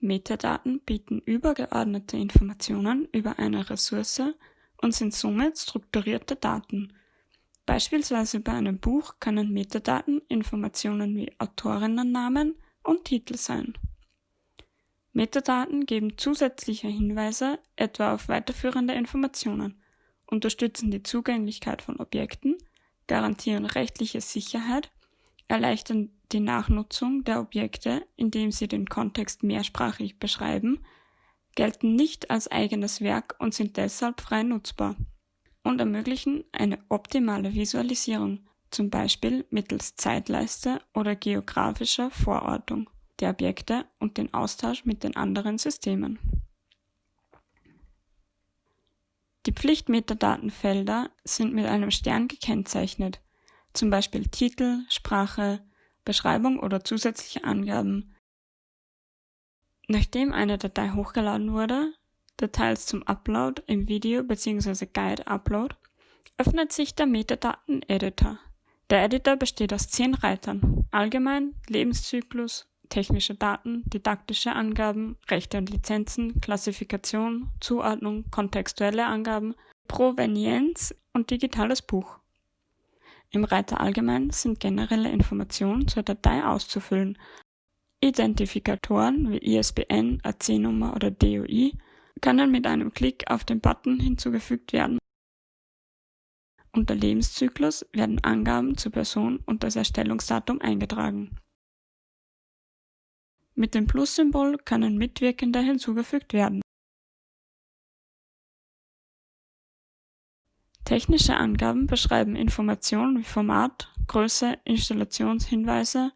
Metadaten bieten übergeordnete Informationen über eine Ressource und sind somit strukturierte Daten. Beispielsweise bei einem Buch können Metadaten Informationen wie Autorinnennamen und Titel sein. Metadaten geben zusätzliche Hinweise etwa auf weiterführende Informationen, unterstützen die Zugänglichkeit von Objekten, garantieren rechtliche Sicherheit, erleichtern die Nachnutzung der Objekte, indem sie den Kontext mehrsprachig beschreiben, gelten nicht als eigenes Werk und sind deshalb frei nutzbar und ermöglichen eine optimale Visualisierung, zum Beispiel mittels Zeitleiste oder geografischer Vorortung der Objekte und den Austausch mit den anderen Systemen. Die Pflichtmetadatenfelder sind mit einem Stern gekennzeichnet, zum Beispiel Titel, Sprache, Beschreibung oder zusätzliche Angaben. Nachdem eine Datei hochgeladen wurde, Details zum Upload im Video bzw. Guide Upload, öffnet sich der Metadaten-Editor. Der Editor besteht aus zehn Reitern. Allgemein, Lebenszyklus, technische Daten, didaktische Angaben, Rechte und Lizenzen, Klassifikation, Zuordnung, kontextuelle Angaben, Provenienz und digitales Buch. Im Reiter Allgemein sind generelle Informationen zur Datei auszufüllen. Identifikatoren wie ISBN, AC-Nummer oder DOI können mit einem Klick auf den Button hinzugefügt werden. Unter Lebenszyklus werden Angaben zur Person und das Erstellungsdatum eingetragen. Mit dem Plus-Symbol können Mitwirkende hinzugefügt werden. Technische Angaben beschreiben Informationen wie Format, Größe, Installationshinweise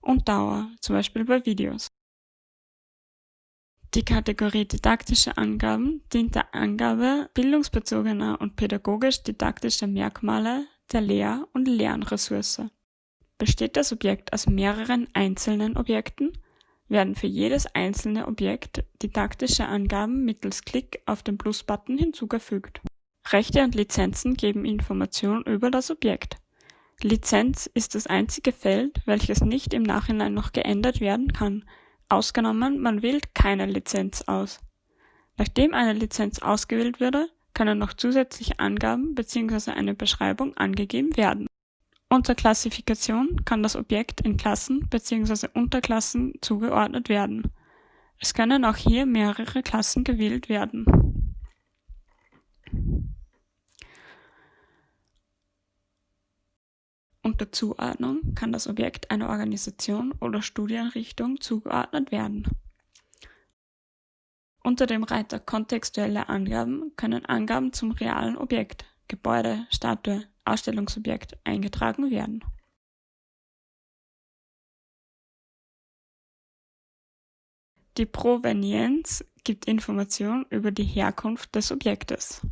und Dauer, zum Beispiel bei Videos. Die Kategorie Didaktische Angaben dient der Angabe bildungsbezogener und pädagogisch-didaktischer Merkmale der Lehr- und Lernressource. Besteht das Objekt aus mehreren einzelnen Objekten, werden für jedes einzelne Objekt didaktische Angaben mittels Klick auf den Plus-Button hinzugefügt. Rechte und Lizenzen geben Information über das Objekt. Lizenz ist das einzige Feld, welches nicht im Nachhinein noch geändert werden kann, ausgenommen man wählt keine Lizenz aus. Nachdem eine Lizenz ausgewählt wurde, können noch zusätzliche Angaben bzw. eine Beschreibung angegeben werden. Unter Klassifikation kann das Objekt in Klassen bzw. Unterklassen zugeordnet werden. Es können auch hier mehrere Klassen gewählt werden. Unter Zuordnung kann das Objekt einer Organisation oder Studienrichtung zugeordnet werden. Unter dem Reiter Kontextuelle Angaben können Angaben zum realen Objekt (Gebäude, Statue, Ausstellungsobjekt) eingetragen werden. Die Provenienz gibt Information über die Herkunft des Objektes.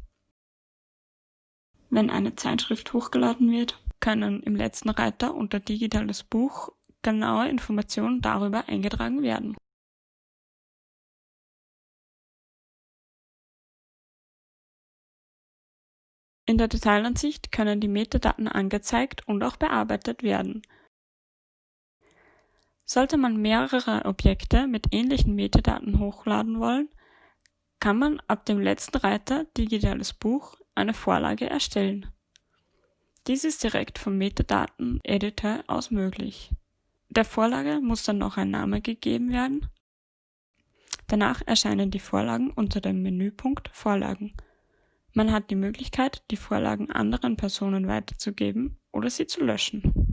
Wenn eine Zeitschrift hochgeladen wird können im letzten Reiter unter Digitales Buch genaue Informationen darüber eingetragen werden. In der Detailansicht können die Metadaten angezeigt und auch bearbeitet werden. Sollte man mehrere Objekte mit ähnlichen Metadaten hochladen wollen, kann man ab dem letzten Reiter Digitales Buch eine Vorlage erstellen. Dies ist direkt vom Metadaten-Editor aus möglich. Der Vorlage muss dann noch ein Name gegeben werden. Danach erscheinen die Vorlagen unter dem Menüpunkt Vorlagen. Man hat die Möglichkeit, die Vorlagen anderen Personen weiterzugeben oder sie zu löschen